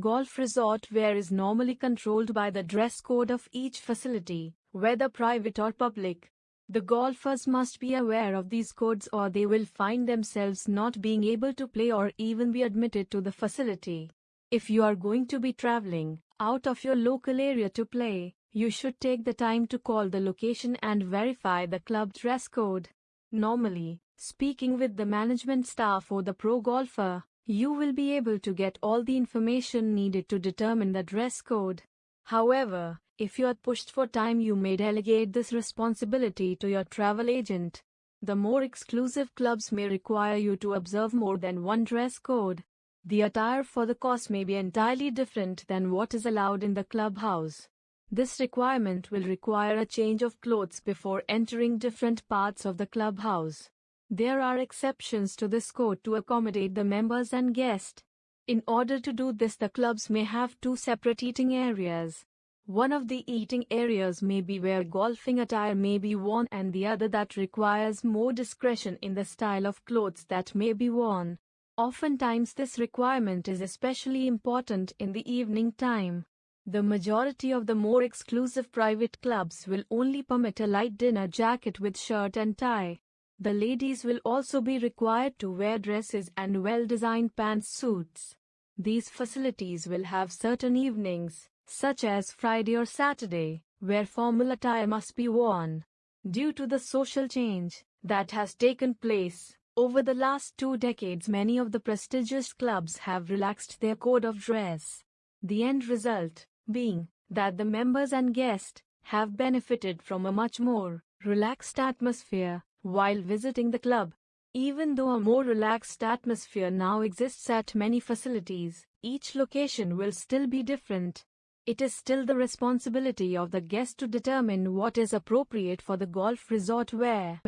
Golf resort wear is normally controlled by the dress code of each facility, whether private or public. The golfers must be aware of these codes or they will find themselves not being able to play or even be admitted to the facility. If you are going to be traveling out of your local area to play, you should take the time to call the location and verify the club dress code. Normally, speaking with the management staff or the pro golfer, you will be able to get all the information needed to determine the dress code. However, if you are pushed for time, you may delegate this responsibility to your travel agent. The more exclusive clubs may require you to observe more than one dress code. The attire for the course may be entirely different than what is allowed in the clubhouse. This requirement will require a change of clothes before entering different parts of the clubhouse. There are exceptions to this code to accommodate the members and guests. In order to do this, the clubs may have two separate eating areas. One of the eating areas may be where golfing attire may be worn, and the other that requires more discretion in the style of clothes that may be worn. Oftentimes, this requirement is especially important in the evening time. The majority of the more exclusive private clubs will only permit a light dinner jacket with shirt and tie. The ladies will also be required to wear dresses and well-designed pantsuits. These facilities will have certain evenings, such as Friday or Saturday, where formal attire must be worn. Due to the social change that has taken place over the last two decades, many of the prestigious clubs have relaxed their code of dress. The end result being that the members and guests have benefited from a much more relaxed atmosphere while visiting the club. Even though a more relaxed atmosphere now exists at many facilities, each location will still be different. It is still the responsibility of the guest to determine what is appropriate for the golf resort where